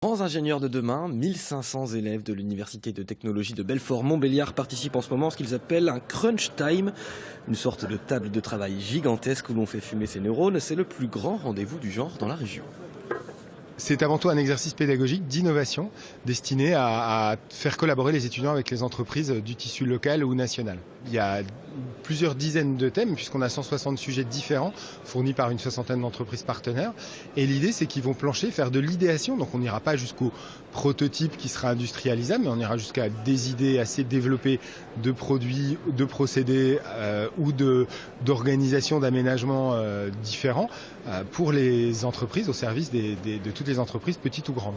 Grands ingénieurs de demain, 1500 élèves de l'Université de technologie de Belfort-Montbéliard participent en ce moment à ce qu'ils appellent un crunch time, une sorte de table de travail gigantesque où l'on fait fumer ses neurones. C'est le plus grand rendez-vous du genre dans la région. C'est avant tout un exercice pédagogique d'innovation destiné à, faire collaborer les étudiants avec les entreprises du tissu local ou national. Plusieurs dizaines de thèmes puisqu'on a 160 sujets différents fournis par une soixantaine d'entreprises partenaires. Et l'idée c'est qu'ils vont plancher, faire de l'idéation. Donc on n'ira pas jusqu'au prototype qui sera industrialisable, mais on ira jusqu'à des idées assez développées de produits, de procédés euh, ou d'organisation d'aménagements euh, différents euh, pour les entreprises au service de toutes les entreprises petites ou grandes.